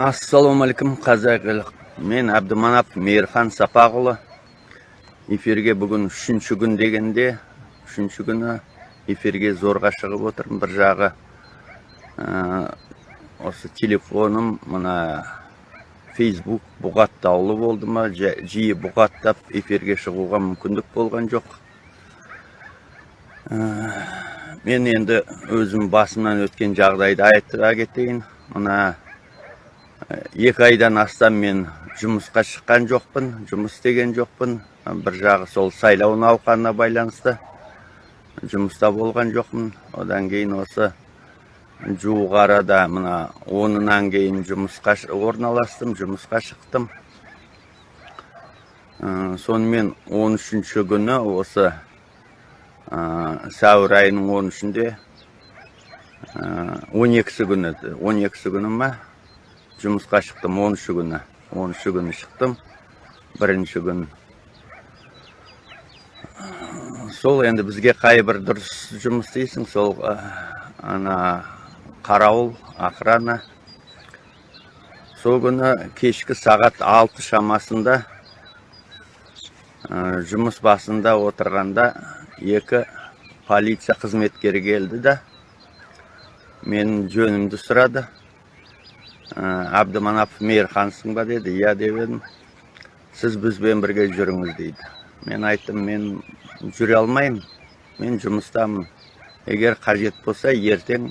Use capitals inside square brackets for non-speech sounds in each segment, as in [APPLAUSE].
ассалаумағалейкум қазақ елі мен әбдіманап мейірхан сапақұлы эфирге бүгін үшінші күн дегенде үшінші күні эфирге зорға шығып отырмын. Бір жағы ә, осы телефоным мына фейсбук бұғаттаулы болды ма жиі бұғаттап эфирге шығуға мүмкіндік болған жоқ. Мен енді өзім басымнан өткен жағдайды айта кетейін. Мына екі айдан астам мен жұмысқа шыққан жоқпын жұмыс істеген жоқпын. Бір жағы сол сайлау науқанына байланысты жұмыста болған жоқпын. Одан кейін осы жуық арада мына онынан кейін жұмысқа орналастым жұмысқа шықтым. Ә, сонымен 13 күні осы ә, сәуір айының 13-інде ә, 12 күні 12 күні ма жұмысқа шықтым оныншы күні. Оныншы күні шықтым. Бірінші күн. Сол енді бізге қай бір дұрыс жұмыс істейсің сол ана қарауыл охрана. Сол күні кешкі сағат алты шамасында жұмыс басында отырғанда екі полиция қызметкері келді да мен жөнімді сұрады. Әбдіманапов мейірхансың ба деді иә деп едім сіз бізбен бірге жүріңіз дейді мен айттым мен жүре алмаймын мен жұмыстамын егер қажет болса ертең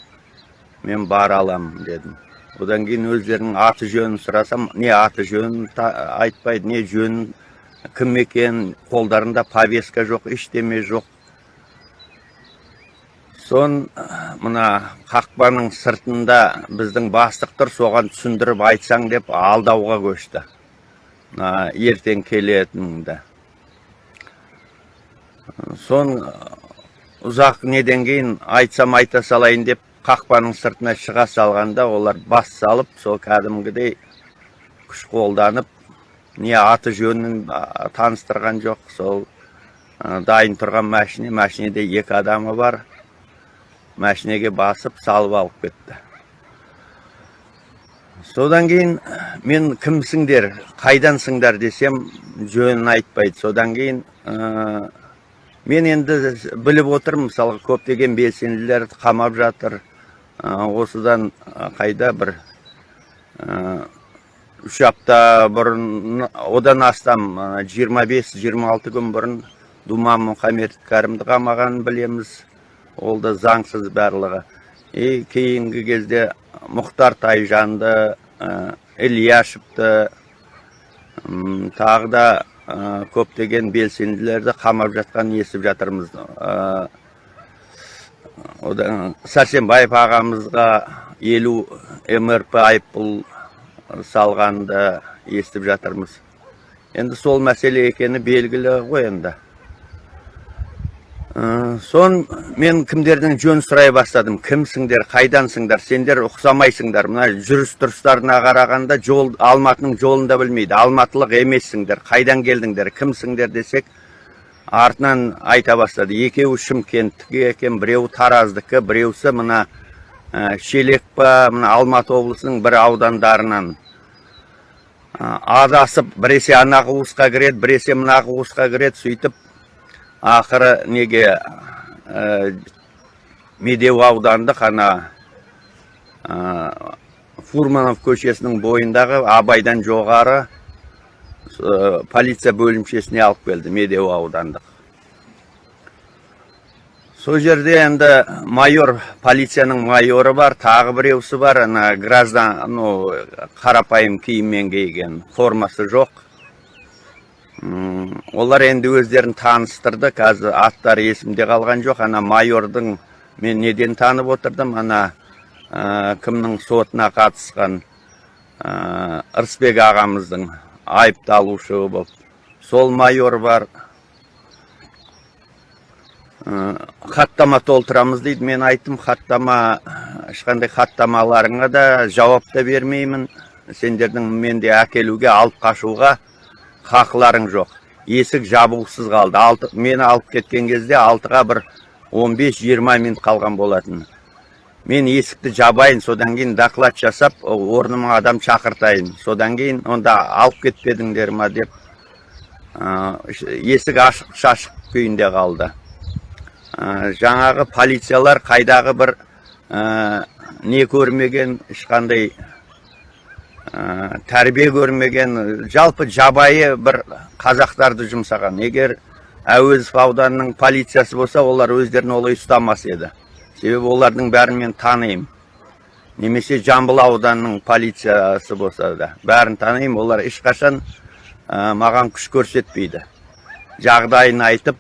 мен бара аламын дедім одан кейін өздерінің аты жөнін сұрасам не аты жөнін айтпайды не жөнін кім екенін қолдарында повестка жоқ ештеме жоқ сон мына қақпаның сыртында біздің бастық тұр соған түсіндіріп айтсаң деп алдауға көшті. Ертең келетініңді. Сон ұзақ неден кейін айтсам айта салайын деп қақпаның сыртына шыға салғанда олар бас салып сол кәдімгідей күш қолданып не аты жөнін таныстырған жоқ сол дайын тұрған машине машинеде екі адамы бар. Машинеге басып салып алып кетті содан кейін мен кімсіңдер қайдансыңдар десем жөнін айтпайды содан кейін мен енді біліп отырмын мысалы көптеген белсенділерді қамап жатыр осыдан қайда бір үш апта бұрын одан астам 25-26 күн бұрын думан мұхаммед кәрімді қамағанын білеміз ол да заңсыз барлығы. И кейінгі кезде мұхтар тайжанды ә, ильяшевті тағы да көптеген белсенділерді қамап жатқан естіп жатырмыз. Одан сәрсенбаев ағамызға елу мрп айыппұл салғанды естіп жатырмыз. Енді сол мәселе екені белгілі ғой енді. Сон мен кімдердің жөн сұрай бастадым? Кімсіңдер қайдансыңдар? Сендер ұқсамайсыңдар. Мына жүріс тұрыстарына қарағанда жол алматының жолын да білмейді. Алматылық емессіңдер қайдан келдіңдер кімсіңдер десек артынан айта бастады. Екеуі шымкенттікі екен біреуі тараздікі біреусі мына ә, шелек па мына алматы облысының бір аудандарынан. Адасып біресе ана қуысқа кіреді біресе мына қуысқа кіреді сөйтіп ақыры неге ә, медеу аудандық ана ә, фурманов көшесінің бойындағы абайдан жоғары ә, полиция бөлімшесіне алып келді медеу аудандық. Сол жерде енді майор полицияның майоры бар тағы біреусі бар. Ана граждан ну қарапайым киіммен киген формасы жоқ. Олар енді өздерін таныстырды. Қазір аттары есімде қалған жоқ. Ана майордың мен неден танып отырдым? Ана кімнің сотына қатысқан ә, ырысбек ағамыздың айыпталушы болып. Сол майор бар. Хаттама толтырамыз дейді. Мен айттым хаттама ешқандай хаттамаларыңа да жауап та бермеймін. Сендердің менде әкелуге алып қашуға хақыларың жоқ. Есік жабылғысыз қалды. Алты, мені алып кеткен кезде алтыға бір 15-20 минут қалған болатын. Мен есікті жабайын содан кейін доклад жасап орныма адам шақыртайын. Содан кейін онда алып кетпедіңдер ма деп есік ашық шашық күйінде қалды. Жаңағы полициялар қайдағы бір не көрмеген ешқандай тәрбие көрмеген жалпы жабайы бір қазақтарды жұмсаған. Егер әуезов ауданының полициясы болса олар өздерін олай ұстамас еді. Себебі олардың бәрін мен танимын. Немесе жамбыл ауданының полициясы болса да бәрін танимын. Олар ешқашан маған күш көрсетпейді. Жағдайын айтып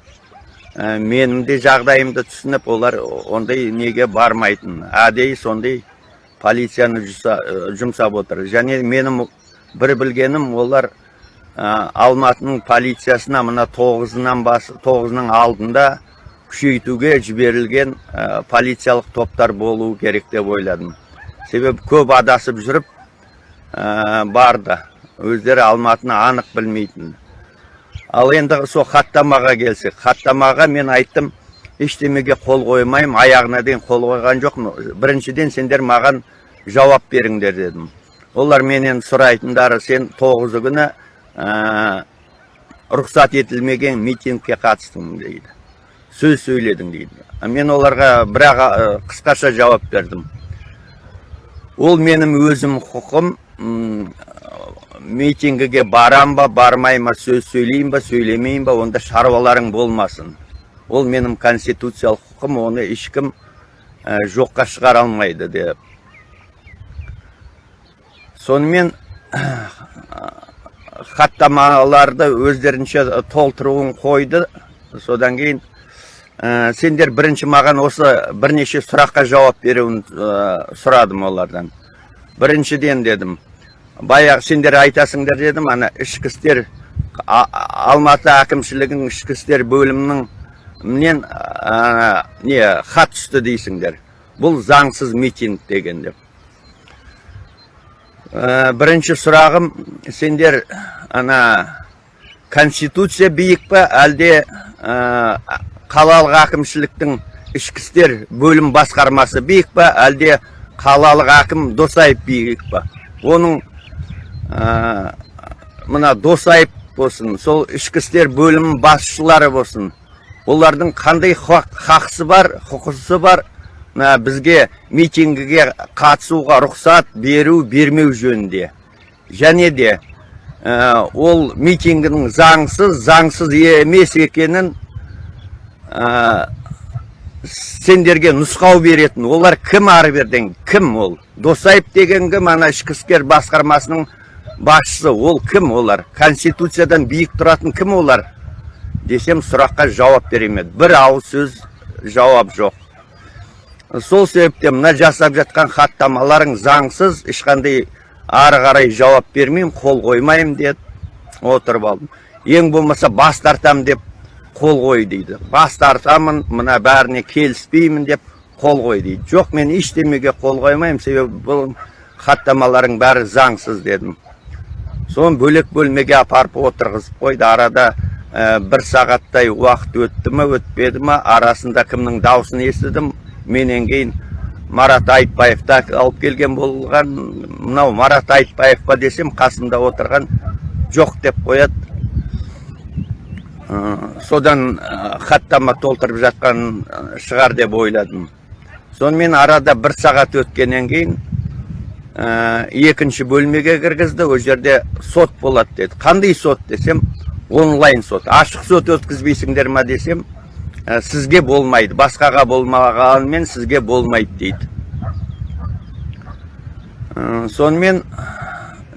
ә, менің де жағдайымды түсініп олар ондай неге бармайтын әдейі сондай полицияны жұмсап отыр. Және менің бір білгенім олар алматының полициясына мына тоғызынан бас тоғызының алдында күшейтуге жіберілген полициялық топтар болуы керек деп ойладым. Себебі көп адасып жүріп барды. Өздері алматыны анық білмейтін. Ал енді сол хаттамаға келсек. Хаттамаға мен айттым ештемеге қол қоймаймын аяғына дейін қол қойған жоқпын біріншіден сендер маған жауап беріңдер дедім олар менен сұрайтындары сен тоғызы күні рұқсат етілмеген митингке қатыстың дейді сөз сөйледің дейді мен оларға бірақ қысқаша жауап бердім ол менің өзім құқым митингіге барам ба бармай ма сөз сөйлеймін ба сөйлемеймін ба онда шаруаларың болмасын. Ол менің конституциялық құқым оны ешкім жоққа шығара алмайды деп. Сонымен [COUGHS] хаттамаларды өздерінше толтыруын қойды. Содан кейін ә, сендер бірінші маған осы бірнеше сұраққа жауап беруін ә, сұрадым олардан. Біріншіден дедім баяғы сендер айтасыңдар дедім ана ішкі істер алматы әкімшілігінің ішкі істер бөлімінің менен не хат түсті дейсіңдер. Бұл заңсыз митинг деген деп. Бірінші сұрағым сендер ана конституция биік па әлде қалалық әкімшіліктің ішкі істер бөлім басқармасы биік па әлде қалалық әкім досаев биік па оның мына досаев болсын сол ішкі істер бөлімінің басшылары болсын олардың қандай хақысы бар құқысы бар бізге митингіге қатысуға рұқсат беру бермеу жөнінде. Және де ол митингінің заңсыз заңсыз емес екенін сендерге нұсқау беретін. Олар кім ары берден кім ол? Досаев деген кім? Ана ішкі істер басқармасының басшысы. Ол кім олар? Конституциядан биік тұратын кім олар? Десем сұраққа жауап беремеді бір ауыз сөз жауап жоқ. Сол себептен мына жасап жатқан хаттамаларың заңсыз ешқандай ары қарай жауап бермеймін қол қоймаймын деді. Отырып алдым. Ең болмаса бас тартамын деп қол қой дейді. Бас тартамын мына бәріне келіспеймін деп қол қой дейді. Жоқ мен ештемеге қол қоймаймын себебі бұл хаттамаларың бәрі заңсыз дедім. Соны бөлек бөлмеге апарып отырғызып қойды. Арада бір сағаттай уақыт өтті ма өтпеді ма арасында кімнің даусын естідім. Менен кейін марат айтбаев та алып келген болған. Мынау марат айтбаев па десем қасымда отырған жоқ деп қояды. Содан хаттама толтырып жатқан шығар деп ойладым. Сонымен арада бір сағат өткеннен кейін екінші бөлмеге кіргізді. Ол жерде сот болады деді. Қандай сот десем онлайн сот. Ашық сот өткізбейсіңдер ма десем Ә, сізге болмайды. Басқаға болмағанымен сізге болмайды дейді. Ә, сонымен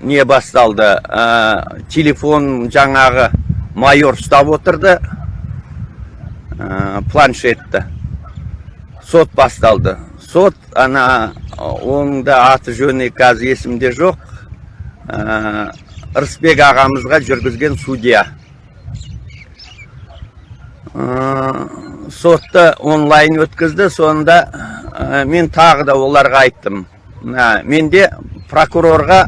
не басталды? Ә, телефон жаңағы майор ұстап отырды. Планшетті. Сот басталды. Сот ана оның да аты жөні қазір есімде жоқ. Рысбек ағамызға жүргізген судья. Сотты онлайн өткізді сонда мен тағы да оларға айттым. Менде прокурорға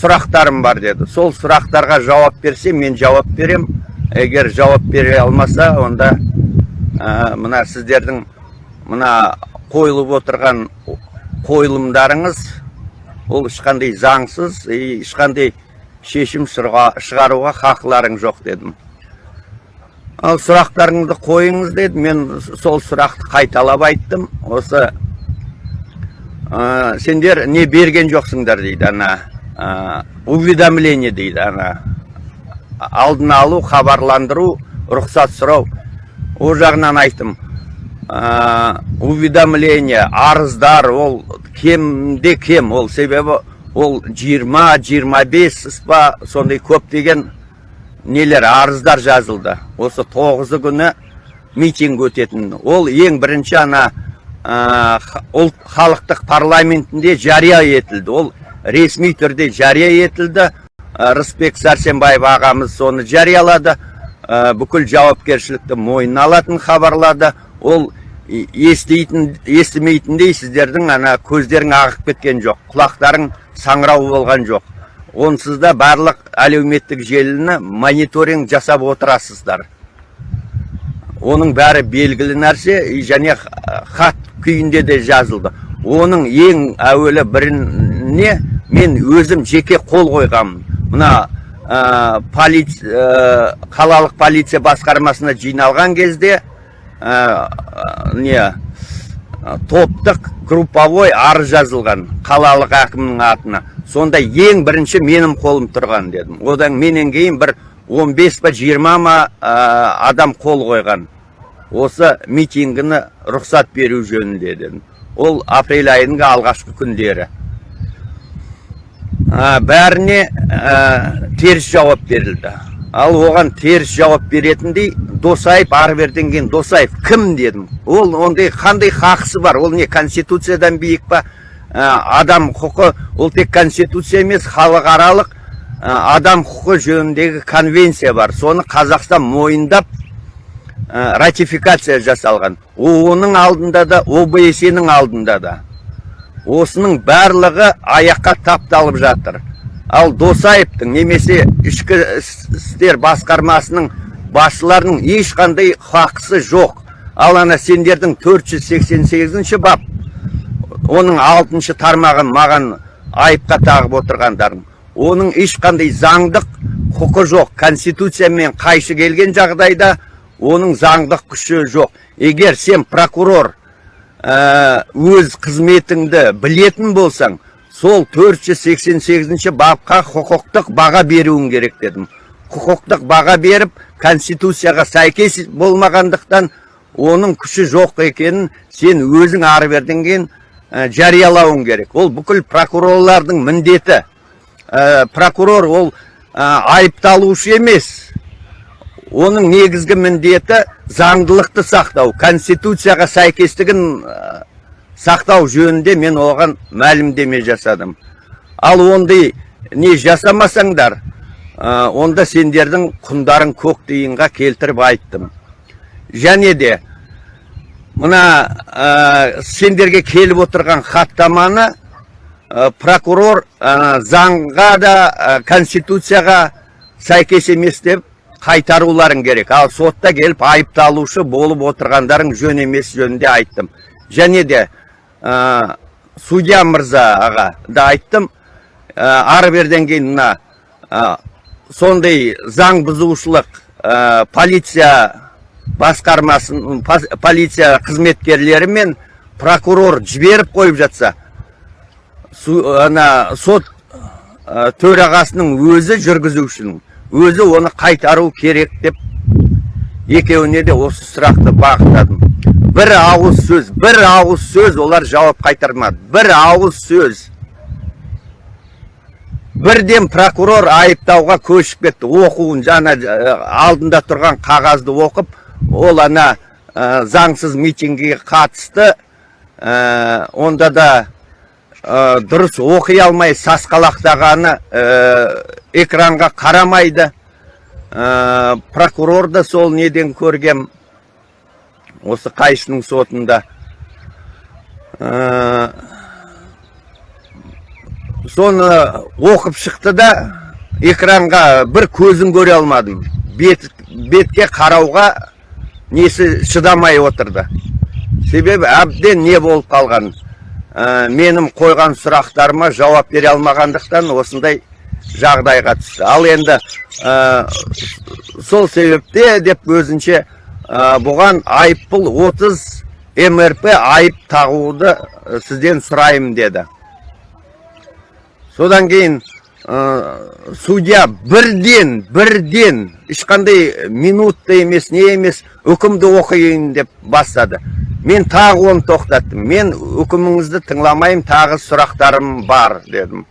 сұрақтарым бар деді. Сол сұрақтарға жауап берсе мен жауап берем. Егер жауап бере алмаса онда мына сіздердің мына қойылып отырған қойылымдарыңыз ол ешқандай заңсыз и ешқандай шешім шыға- шығаруға хақыларың жоқ дедім. Ал сұрақтарыңды қойыңыз деді. Мен сол сұрақты қайталап айттым. Осы ә, сендер не берген жоқсыңдар дейді ана ә, уведомление дейді ана. Алдын алу хабарландыру рұқсат сұрау. Ол жағынан айттым. Ә, уведомление арыздар ол кемде кем? Ол себебі ол 20-25 па сондай көптеген нелер арыздар жазылды. Осы тоғызы күні митинг өтетін. Ол ең бірінші ана ә, ұлт халықтық парламентінде жария етілді. Ол ресми түрде жария етілді. Ә, рысбек сәрсенбаев ағамыз соны жариялады. Ә, бүкіл жауапкершілікті мойнына алатын хабарлады. Ол естейтін естімейтіндей сіздердің ана көздерің ағып кеткен жоқ құлақтарың саңырау болған жоқ. Онсыз да барлық әлеуметтік желіні мониторинг жасап отырасыздар. Оның бәрі белгілі нәрсе және хат күйінде де жазылды. Оның ең әуелі біріне мен өзім жеке қол қойғанмын мына ә, қалалық полиция басқармасына жиналған кезде не топтық групповой арыз жазылған қалалық әкімнің атына. Сонда ең бірінші менің қолым тұрған дедім. Одан менен кейін бір 15 па 20 ма ә, адам қол қойған. Осы митингіні рұқсат беру жөнінде дедім. Ол апрель айының алғашқы күндері. Ә, бәріне ә, теріс жауап берілді. Ал оған теріс жауап беретіндей досаев ары беріден кейін досаев кім дедім. Ол ондай қандай хақысы бар? Ол не конституциядан биік па? Адам құқы ол тек конституция емес халықаралық ә, адам құқы жөніндегі конвенция бар. Соны қазақстан мойындап ә, ратификация жасалған. Оның алдында да обсе ның алдында да. Осының барлығы аяққа тапталып жатыр. Ал досаевтың немесе ішкі іс- істер басқармасының басшыларының ешқандай хақысы жоқ. Ал ана сендердің 488 бап оның алтыншы тармағын маған айыпқа тағып отырғандарың оның ешқандай заңдық құқы жоқ. Конституциямен қайшы келген жағдайда оның заңдық күші жоқ. Егер сен прокурор ә, өз қызметіңді білетін болсаң сол 488 бапқа құқықтық баға беруің керек дедім. Құқықтық баға беріп конституцияға сәйкес болмағандықтан оның күші жоқ екенін сен өзің ары берден кейін ә, жариялауың керек. Ол бүкіл прокурорлардың міндеті. Ә, прокурор ол ә, айыпталушы емес. Оның негізгі міндеті заңдылықты сақтау конституцияға сәйкестігін ә, сақтау жөнінде мен оған мәлімдеме жасадым. Ал ондай не жасамасаңдар ә, онда сендердің құндарың көк тиынға келтіріп айттым. Және де мына ә, сендерге келіп отырған хаттаманы ә, прокурор ә, заңға да конституцияға сәйкес емес деп қайтаруларың керек. Ал сотта келіп айыпталушы болып отырғандарың жөн емес жөнінде айттым. Және де судья мырзаға да айттым. Ары берден кейін мына сондай заң бұзушылық полиция басқармасын полиция қызметкерлері мен прокурор жіберіп қойып жатса ана сот ә, төрағасының өзі жүргізушінің өзі оны қайтару керек деп екеуіне де осы сұрақты бағыттадым. Бір ауыз сөз бір ауыз сөз олар жауап қайтармады. Бір ауыз сөз. Бірден прокурор айыптауға көшіп кетті. Оқуын жаңа ә, алдында тұрған қағазды оқып ол ана ә, заңсыз митингіге қатысты. Ә, онда да ә, дұрыс оқи алмай сасқалақтағаны экранға қарамайды. Прокурор да сол неден көргем. Осы қайшының сотында. Соны оқып шықты да экранға бір көзін көре алмадым. Бет, бетке қарауға несі шыдамай отырды. Себебі әбден не болып қалған ә, менің қойған сұрақтарыма жауап бере алмағандықтан осындай жағдайға түсті. Ал енді ә, сол себепте деп өзінше ә, бұған айыппұл 30 мрп айып тағуды ә, сізден сұраймын деді. Содан кейін судья бірден бірден. Ешқандай минутта емес не емес үкімді оқиын деп бастады. Мен тағы оны тоқтаттым. Мен үкіміңізді тыңламаймын тағы сұрақтарым бар дедім.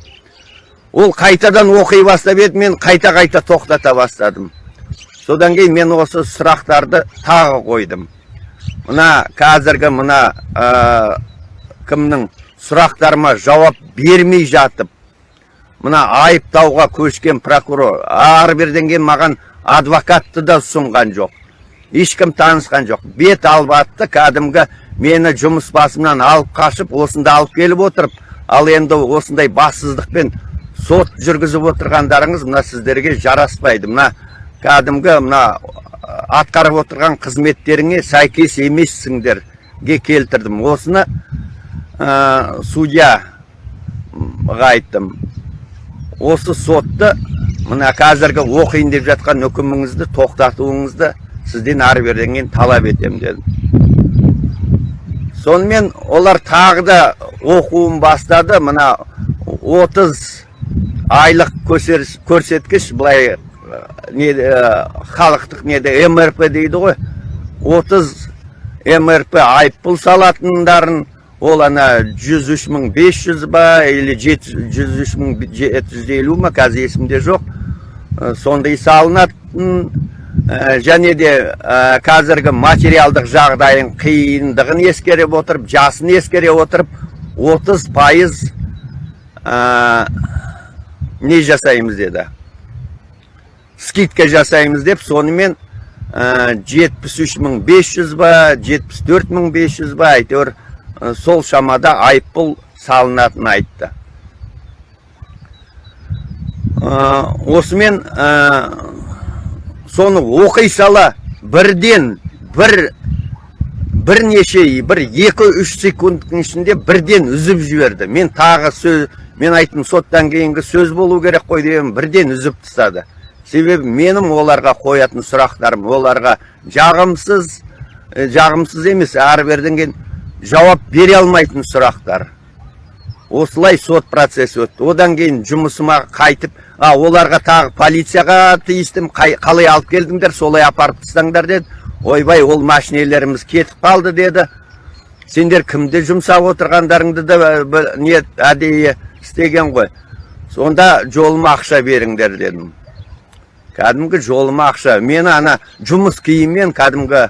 Ол қайтадан оқи бастап еді мен қайта қайта тоқтата бастадым. Содан кейін мен осы сұрақтарды тағы қойдым. Мына қазіргі мына ә, кімнің сұрақтарыма жауап бермей жатып мына айыптауға көшкен прокурор ары берден кейін маған адвокатты да ұсынған жоқ. Ешкім танысқан жоқ. Бет албатты кәдімгі мені жұмыс басымнан алып қашып осында алып келіп отырып ал енді осындай бассыздықпен сот жүргізіп отырғандарыңыз мына сіздерге жараспайды. Мына кәдімгі мына атқарып отырған қызметтеріңе сәйкес емессіңдерге келтірдім. Осыны ә, судьяға айттым. Осы сотты мына қазіргі оқиын деп жатқан үкіміңізді тоқтатуыңызды сізден ары беріден талап етемін дедім. Сонымен олар тағы да оқуын бастады. Мына 30 айлық көрсеткіш былай не халықтық неде мрп дейді ғой. 30 мрп айыппұл салатындарын ол ана 103.500 ба или 103.750 ма қазір есімде жоқ. Сондай салынатын және де қазіргі материалдық жағдайын қиындығын ескере отырып жасын ескере отырып 30 пайыз не жасаймыз деді. Скидка жасаймыз деп сонымен үш мың бес жүз ба жетпіс төрт мың бес жүз ба әйтеуір сол шамада айыппұл салынатынын айтты. Осымен соны оқи сала бірден бір бірнеше бір екі үш секундтың ішінде бірден үзіп жіберді. Мен тағы сөз мен айттым соттан кейінгі сөз болу керек қой деген бірден үзіп тастады. Себебі менің оларға қоятын сұрақтарым оларға жағымсыз жағымсыз емес ары берден кейін жауап бере алмайтын сұрақтар. Осылай сот процесі өтті. Одан кейін жұмысыма қайтып а оларға тағы полицияға тиістім қалай алып келдіңдер солай апарып тастаңдар деді. Ойбай ол машинелеріміз кетіп қалды деді. Сендер кімді жұмсап отырғандарыңды да не әдейі істеген ғой. Сонда жолыма ақша беріңдер дедім. Кәдімгі жолыма ақша. Мені ана жұмыс киіммен кәдімгі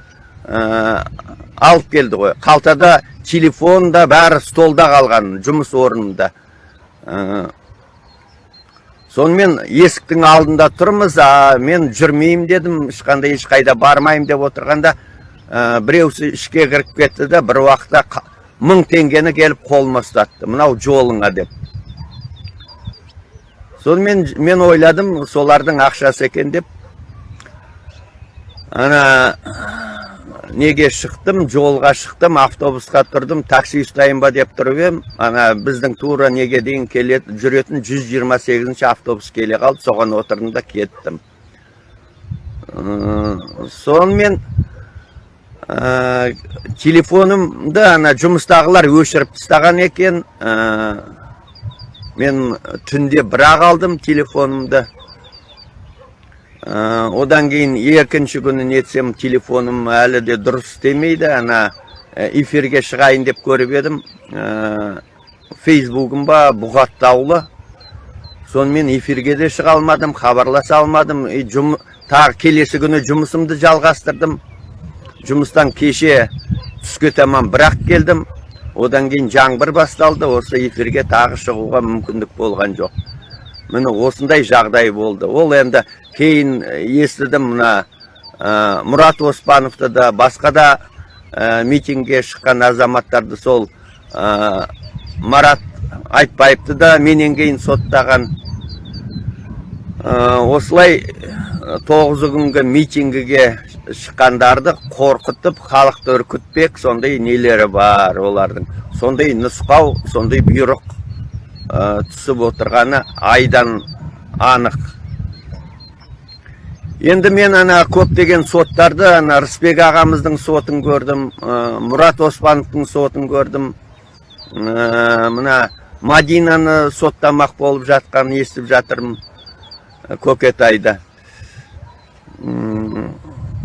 алып келді ғой. Қалтада телефон да бәрі столда қалған жұмыс орнында. Сонымен есіктің алдында тұрмыз а мен жүрмеймін дедім ешқандай ешқайда бармаймын деп отырғанда ә, біреусі ішке кіріп кетті да бір уақытта мың теңгені келіп қолыма ұстатты. Мынау жолыңа деп. Сонымен мен ойладым солардың ақшасы екен деп. Ана неге шықтым жолға шықтым автобусқа тұрдым такси ұстайын ба деп тұрып едім ана біздің тура неге дейін келетін жүретін 128 автобус келе қалды соған отырдым да кеттім. Сонымен телефонымды ана жұмыстағылар өшіріп тастаған екен. Мен түнде бірақ алдым телефонымды. Одан кейін екінші күні нетсем телефоным әлі де дұрыс істемейді. Ана эфирге шығайын деп көріп едім. Фейсбугым ба бұғаттаулы сонымен эфирге де шыға алмадым хабарласа алмадым. И жұм, тағы келесі күні жұмысымды жалғастырдым. Жұмыстан кеше түске таман бірақ келдім. Одан кейін жаңбыр басталды. Осы эфирге тағы шығуға мүмкіндік болған жоқ. Міне осындай жағдай болды. Ол енді кейін естідім мына ә, мұрат оспановты да басқа да ә, митингге шыққан азаматтарды сол ә, марат айтбаевты да менен кейін соттаған. Осылай тоғызы күнгі митингіге шыққандарды қорқытып халықты үркітпек сондай нелері бар олардың. Сондай нұсқау сондай бұйрық түсіп отырғаны айдан анық. Енді мен ана көптеген соттарды ана рысбек ағамыздың сотын көрдім ә, мұрат оспановтың сотын көрдім. Ә, мына мадинаны соттамақ болып жатқанын естіп жатырмын ә, көкетайда.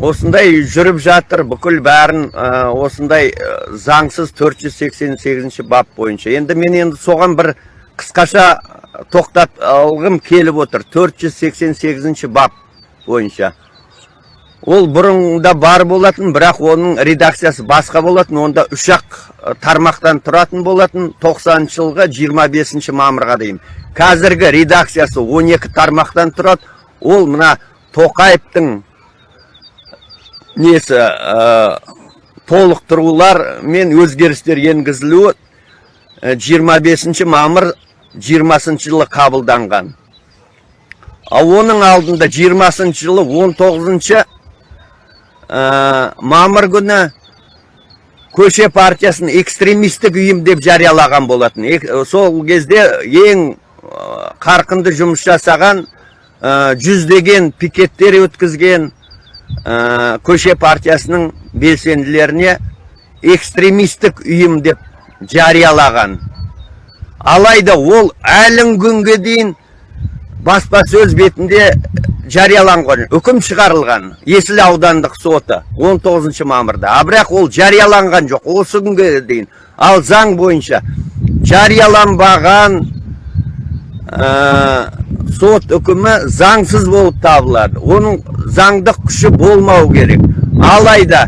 Осындай жүріп жатыр бүкіл бәрін ә, осындай заңсыз 488 бап бойынша. Енді мен енді соған бір қысқаша тоқтап алғым келіп отыр. 488 бап. Бойынша. Ол бұрында бар болатын бірақ оның редакциясы басқа болатын онда үш ақ тармақтан тұратын болатын 90 жылғы 25 мамырға дейін. Қазіргі редакциясы 12 тармақтан тұрады. Ол мына тоқаевтың несі ә, толықтырулар мен өзгерістер енгізілуі ә, 25 мамыр 20 жылы қабылданған. Оның алдында 20 жылы 19 ә, мамыр күні көше партиясын экстремистік ұйым деп жариялаған болатын. Ек- сол кезде ең ә, қарқынды жұмыс жасаған ә, жүздеген пикеттер өткізген ә, көше партиясының белсенділеріне экстремистік ұйым деп жариялаған. Алайда ол әлі күнге дейін баспасөз бетінде жарияланған үкім шығарылған есіл аудандық соты 19 мамырда. А бірақ ол жарияланған жоқ осы күнге дейін. Ал заң бойынша жарияланбаған ә, сот үкімі заңсыз болып табылады. Оның заңдық күші болмау керек. Алайда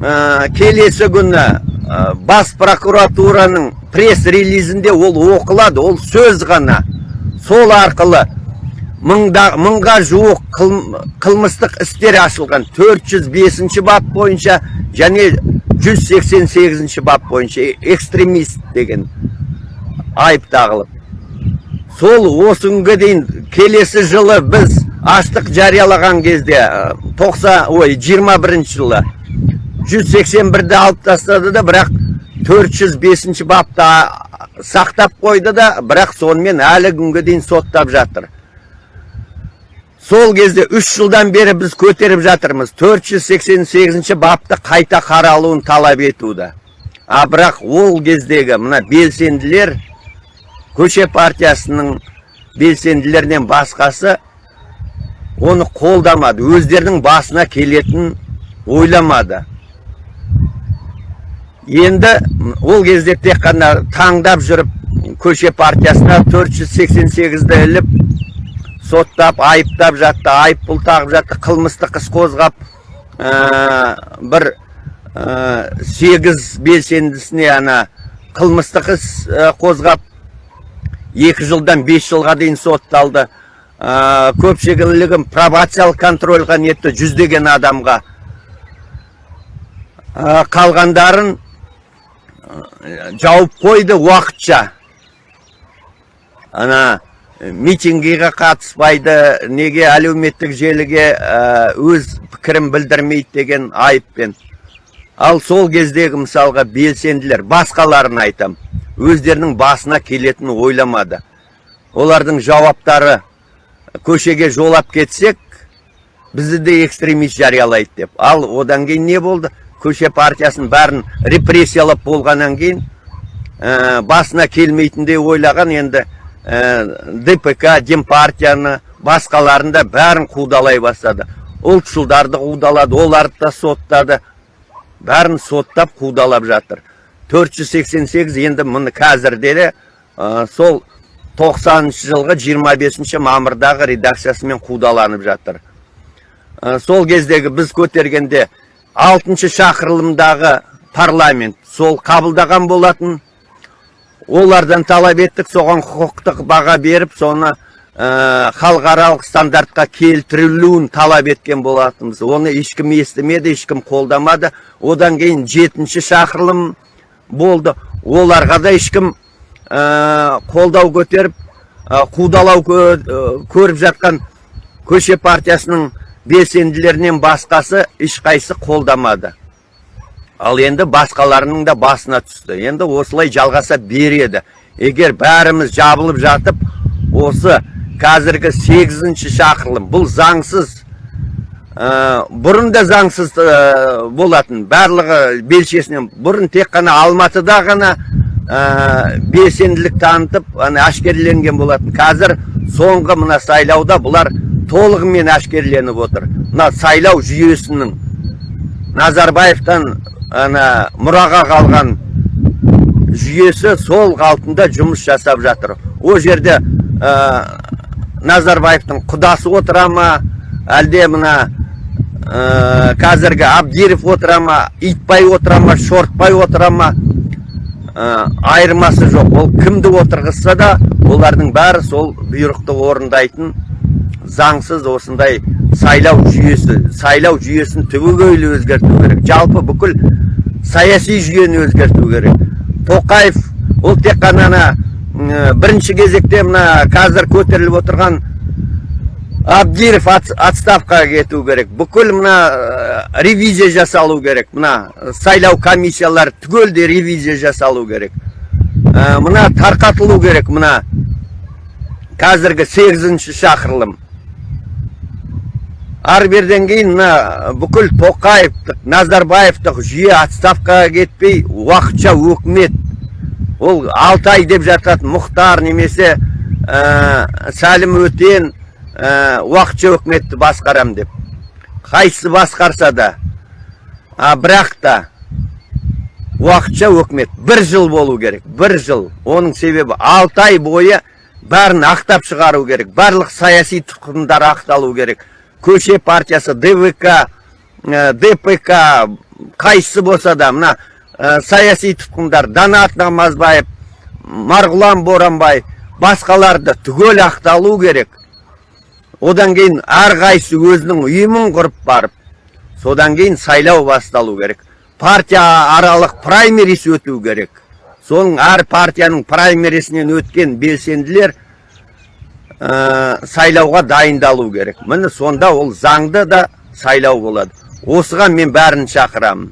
ә, келесі күні ә, бас прокуратураның пресс-релизінде ол оқылады. Ол сөз ғана. Сол арқылы мыңда, мыңға жуық қыл- қылмыстық істер ашылған. 405 бап бойынша және 188 бап бойынша экстремист деген айып тағылып. Сол осы дейін келесі жылы біз аштық жариялаған кезде ә, 90 ой 21 жылы 181-ді алып тастады да бірақ 405 бапты а, сақтап қойды да бірақ сонымен әлі күнге дейін соттап жатыр сол кезде үш жылдан бері біз көтеріп жатырмыз 488 бапты қайта қаралуын талап етуді а бірақ ол кездегі мына белсенділер көше партиясының белсенділерінен басқасы оны қолдамады өздерінің басына келетін ойламады енді ол кезде тек қана таңдап жүріп көше партиясына 488-ді іліп соттап айыптап жатты айыппұл тағып жатты қылмыстық іс қозғап ә, бір ә, сегіз белсендісіне ана қылмыстық іс ә, қозғап екі жылдан бес жылға дейін сотталды. Ә, көпшілігін пробациялық контрольға нетті жүздеген адамға. Ә, қалғандарын жауып қойды уақытша. Ана митингіге қатыспайды неге әлеуметтік желіге ә, өз пікірін білдірмейді деген айыппен. Ал сол кездегі мысалға белсенділер басқаларын айтам өздерінің басына келетін ойламады. Олардың жауаптары көшеге жолап кетсек бізді де экстремист жариялайды деп. Ал одан кейін не болды? Көше партиясын бәрін репрессиялап болғаннан кейін ә, басына келмейтіндей ойлаған енді ә, дпк демпартияны басқаларын да бәрін қудалай бастады. Ұлтшылдарды қудалады оларды да соттады. Бәрін соттап қудалап жатыр. 488 енді мұны қазірде де ә, сол 90 жылғы 25 мамырдағы редакциясымен қудаланып жатыр. Ә, сол кездегі біз көтергенде алтыншы шақырылымдағы парламент сол қабылдаған болатын. Олардан талап еттік соған құқықтық баға беріп соны ә, халықаралық стандартқа келтірілуін талап еткен болатынбыз. Оны ешкім естімеді ешкім қолдамады. Одан кейін жетінші шақырылым болды. Оларға да ешкім ә, қолдау көтеріп ә, қудалау кө- ә, көріп жатқан көше партиясының белсенділерінен басқасы ешқайсы қолдамады. Ал енді басқаларының да басына түсті. Енді осылай жалғаса береді. Егер бәріміз жабылып жатып осы қазіргі сегізінші шақырылым бұл заңсыз ә, бұрын да заңсыз ә, болатын. Барлығы белшесінен бұрын тек қана алматыда ғана ә, белсенділік танытып ана ашкерленген болатын. Қазір соңғы мына сайлауда бұлар толығымен ашкерленіп отыр. Мына сайлау жүйесінің назарбаевтан ана мұраға қалған жүйесі сол қалпында жұмыс жасап жатыр. Ол жерде ә, назарбаевтың құдасы отыра ма? Әлде мына ә, қазіргі абдиров отыра ма? Итбай отыра ма? Шортбай отыра ма? Ә, айырмасы жоқ. Ол кімді отырғызса да олардың бәрі сол бұйрықты орындайтын заңсыз осындай сайлау жүйесі сайлау жүйесін түбегейлі өзгерту керек. Жалпы бүкіл саяси жүйені өзгерту керек. Тоқаев ол тек қана ана бірінші кезекте мына қазір көтеріліп отырған абдиров отставкаға кету керек. Бүкіл мына ревизия жасалу керек. Мына сайлау комиссиялары түгелдей ревизия жасалу керек. Мына тарқатылу керек мына. Қазіргі сегізінші шақырылым. Ары берден кейін мына бүкіл тоқаевтық назарбаевтық жүйе отставкаға кетпей уақытша өкімет ол алты деп жататын мұхтар немесе сәлім өтен ә, уақытша өкіметті басқарам деп қайсысы басқарса да а бірақ та уақытша өкімет бір жыл болу керек бір жыл. Оның себебі алты ай бойы бәрін ақтап шығару керек барлық саяси тұтқындар ақталу керек. Көше партиясы двк ә, дпк қайсысы болса да мына ә, саяси тұтқындар данат намазбаев марғұлан боранбай басқаларды түгел ақталу керек. Одан кейін әрқайсысы өзінің ұйымын құрып барып содан кейін сайлау басталу керек. Партия аралық праймерис өту керек. Соның әр партияның праймерисінен өткен белсенділер сайлауға дайындалу керек. Міне сонда ол заңды да сайлау болады. Осыған мен бәрін шақырамын.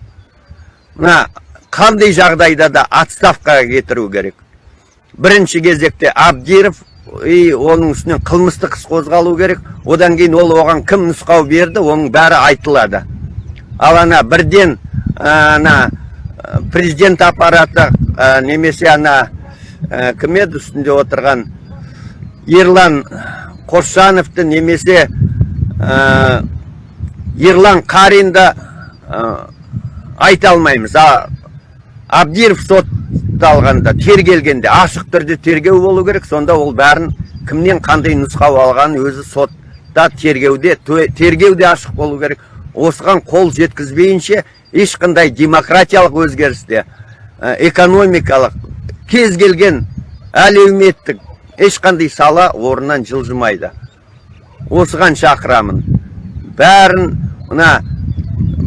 Мына қандай жағдайда да отставкаға кетіру керек. Бірінші кезекте абдиров и оның үстінен қылмыстық іс қозғалу керек. Одан кейін ол оған кім нұсқау берді оның бәрі айтылады. Ал ана бірден ана президент аппараты немесе ана кім еді үстінде отырған ерлан қосжановты немесе ерлан қаринді айта алмаймыз. Абдиров сот алғанда тергелгенде ашық түрде тергеу болу керек. Сонда ол бәрін кімнен қандай нұсқау алғанын өзі сотта тергеуде тергеуде ашық болу керек. Осыған қол жеткізбейінше ешқандай демократиялық өзгерісте экономикалық кез келген әлеуметтік ешқандай сала орнынан жылжымайды. Осыған шақырамын. Бәрін мына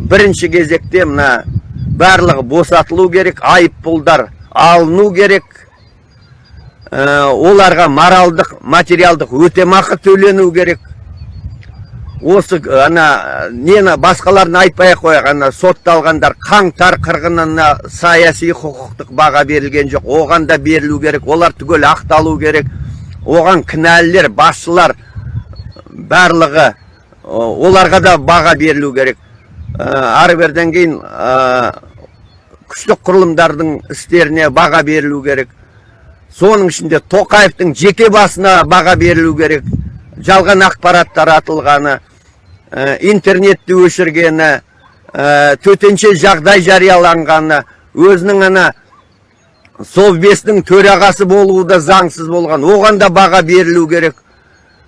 бірінші кезекте мына барлығы босатылу керек айыппұлдар алыну керек. Ә, оларға моралдық материалдық өтемақы төлену керек. Осы ана нені басқаларын айтпай ақ қояйық ана сотталғандар қаңтар қырғынына саяси құқықтық баға берілген жоқ. Оған да берілу керек олар түгел ақталу керек. Оған кінәлілер басшылар барлығы оларға да баға берілу керек. Ә, ары берден кейін күштік құрылымдардың істеріне баға берілу керек. Соның ішінде тоқаевтың жеке басына баға берілу керек. Жалған ақпарат таратылғаны ә, интернетті өшіргені ә, төтенше жағдай жарияланғаны өзінің ана совбестің төрағасы болуы да заңсыз болған. Оған да баға берілу керек.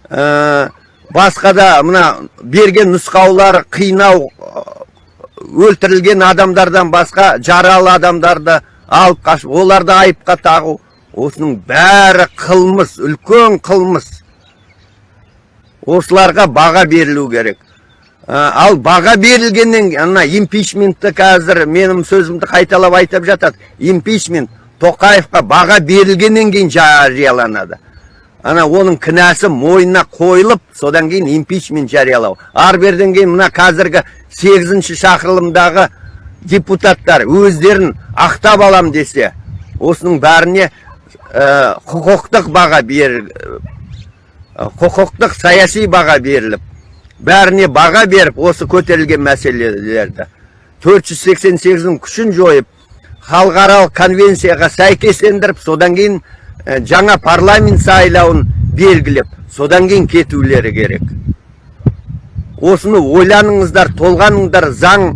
Ә, басқа да мына берген нұсқаулар қинау өлтірілген адамдардан басқа жаралы адамдарды алып қашып оларды айыпқа тағу. Осының бәрі қылмыс үлкен қылмыс. Осыларға баға берілу керек. Ал баға берілгеннен ана импичментті қазір менің сөзімді қайталап айтып жатады. Импичмент. Тоқаевқа баға берілгеннен кейін жарияланады. Ана оның кінәсі мойнына қойылып содан кейін импичмент жариялау. Ар берден кейін мына қазіргі сегізінші шақырылымдағы депутаттар өздерін ақтап алам десе осының бәріне ә, құқықтық баға бер ә, құқықтық саяси баға беріліп бәріне баға беріп осы көтерілген мәселелерді. 488-нің күшін жойып халықаралық конвенцияға сәйкестендіріп содан кейін ә, жаңа парламент сайлауын белгілеп содан кейін кетулері керек. Осыны ойланыңыздар толғаныңдар заң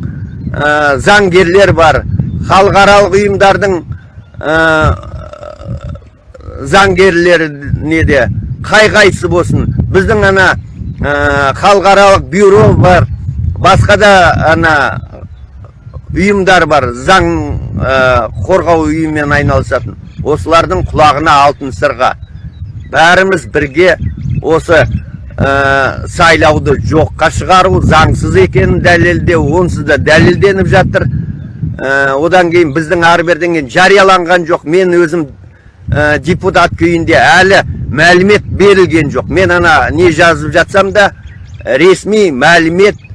ә, заңгерлер бар. Халықаралық ұйымдардың ә, заңгерлері неде қай қайсы болсын. Біздің ана ә, халықаралық бюро бар басқа да ана ұйымдар бар заң ә, қорғау ұйымымен айналысатын. Осылардың құлағына алтын сырға. Бәріміз бірге осы ә, сайлауды жоққа шығару заңсыз екенін дәлелдеу онсыз да дәлелденіп жатыр. Ә, одан кейін біздің ары берден кейін жарияланған жоқ. Мен өзім ә, депутат күйінде әлі мәлімет берілген жоқ. Мен ана не жазып жатсам да ресми мәлімет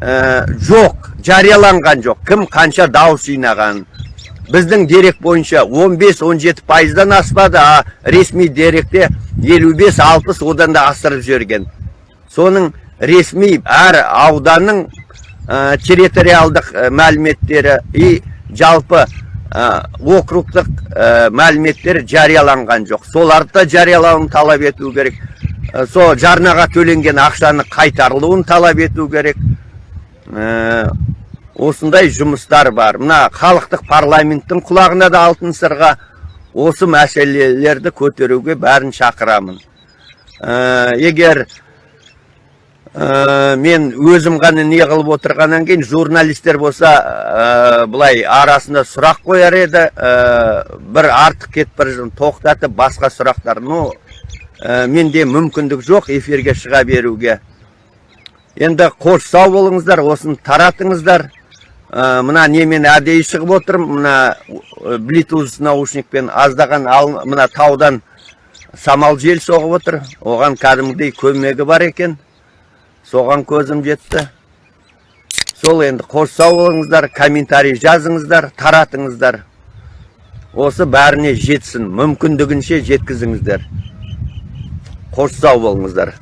жоқ жарияланған жоқ. Кім қанша дауыс жинаған біздің дерек бойынша 15-17 пайыздан аспады а ресми деректе 55-60 одан да асырып жіберген. Соның ресми әр ауданның ә, территориалдық мәліметтері и жалпы ә, округтық ә, мәліметтер жарияланған жоқ. Соларды да жариялауын талап ету керек. Ә, сол жарнаға төленген ақшаны қайтарылуын талап ету керек. Осындай жұмыстар бар. Мына халықтық парламенттің құлағына да алтын сырға осы мәселелерді көтеруге бәрін шақырамын. Ә, егер ә, мен өзім ғана не қылып отырғаннан кейін журналистер болса ә, былай арасында сұрақ қояр еді ә, бір артық кетіп бара тоқтатып басқа сұрақтар. Ну ә, менде мүмкіндік жоқ эфирге шыға беруге. Енді қош сау болыңыздар осыны таратыңыздар. Мына немен әдейі шығып отырмын мына блитуз наушникпен аздаған ал, мына таудан самал жел соғып отыр. Оған кәдімгідей көмегі бар екен. Соған көзім жетті. Сол енді қош сау болыңыздар комментарий жазыңыздар таратыңыздар. Осы бәріне жетсін мүмкіндігінше жеткізіңіздер. Қош сау болыңыздар.